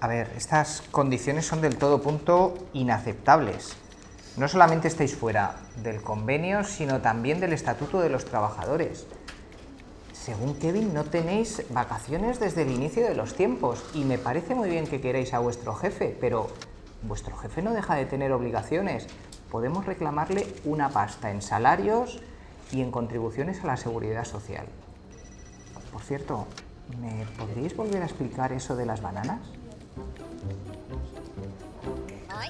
A ver, estas condiciones son del todo punto inaceptables. No solamente estáis fuera del convenio, sino también del Estatuto de los Trabajadores. Según Kevin, no tenéis vacaciones desde el inicio de los tiempos y me parece muy bien que queréis a vuestro jefe, pero vuestro jefe no deja de tener obligaciones. Podemos reclamarle una pasta en salarios y en contribuciones a la seguridad social. Por cierto, ¿me podríais volver a explicar eso de las bananas? Rồi